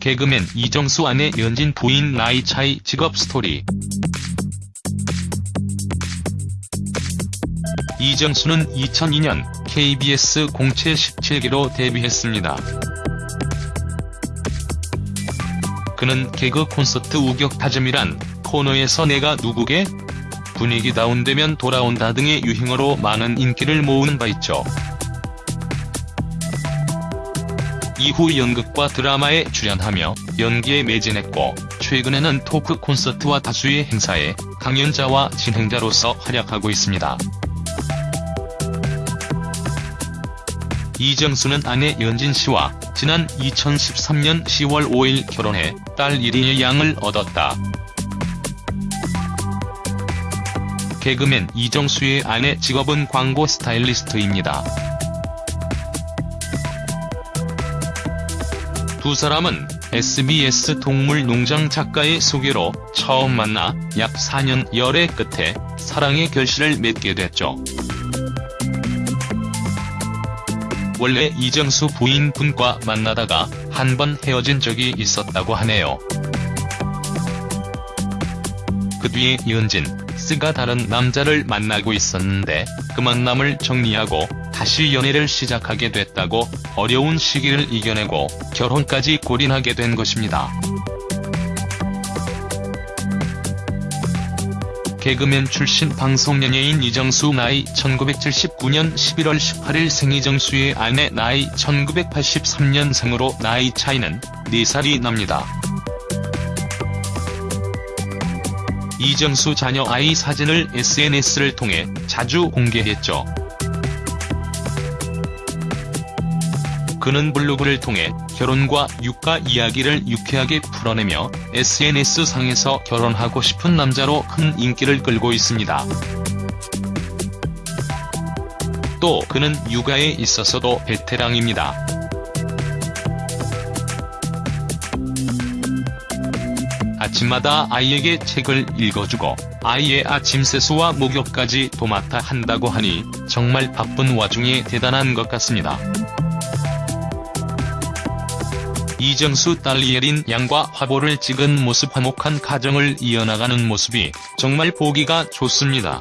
개그맨 이정수 아내 연진 부인 나이 차이 직업 스토리 이정수는 2002년 KBS 공채 17기로 데뷔했습니다. 그는 개그 콘서트 우격다짐이란 코너에서 내가 누구게? 분위기 다운되면 돌아온다 등의 유행어로 많은 인기를 모으는 바 있죠. 이후 연극과 드라마에 출연하며 연기에 매진했고 최근에는 토크 콘서트와 다수의 행사에 강연자와 진행자로서 활약하고 있습니다. 이정수는 아내 연진 씨와 지난 2013년 10월 5일 결혼해 딸 1인의 양을 얻었다. 개그맨 이정수의 아내 직업은 광고 스타일리스트입니다. 두 사람은 SBS 동물농장 작가의 소개로 처음 만나 약 4년 열애 끝에 사랑의 결실을 맺게 됐죠. 원래 이정수 부인분과 만나다가 한 번 헤어진 적이 있었다고 하네요. 그 뒤에 이은진, 스가 다른 남자를 만나고 있었는데 그 만남을 정리하고 다시 연애를 시작하게 됐다고 어려운 시기를 이겨내고 결혼까지 골인하게 된 것입니다. 개그맨 출신 방송연예인 이정수 나이 1979년 11월 18일 생 이정수의 아내 나이 1983년생으로 나이 차이는 4살이 납니다. 이정수 자녀 아이 사진을 SNS를 통해 자주 공개했죠. 그는 블로그를 통해 결혼과 육가 이야기를 유쾌하게 풀어내며 SNS상에서 결혼하고 싶은 남자로 큰 인기를 끌고 있습니다. 또 그는 육아에 있어서도 베테랑입니다. 아침마다 아이에게 책을 읽어주고 아이의 아침 세수와 목욕까지 도맡아 한다고 하니 정말 바쁜 와중에 대단한 것 같습니다. 이정수 딸 예린 양과 화보를 찍은 모습 화목한 가정을 이어나가는 모습이 정말 보기가 좋습니다.